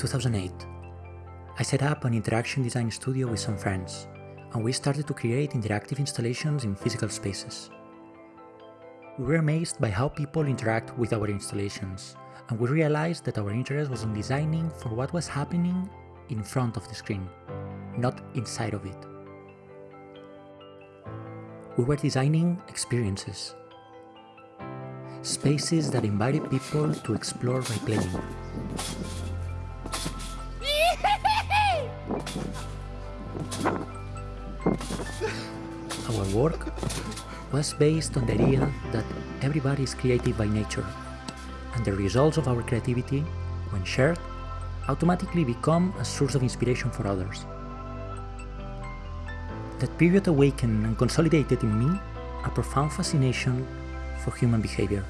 2008. I set up an interaction design studio with some friends, and we started to create interactive installations in physical spaces. We were amazed by how people interact with our installations, and we realized that our interest was in designing for what was happening in front of the screen, not inside of it. We were designing experiences, spaces that invited people to explore by playing. Our work was based on the idea that everybody is creative by nature, and the results of our creativity, when shared, automatically become a source of inspiration for others. That period awakened and consolidated in me a profound fascination for human behavior.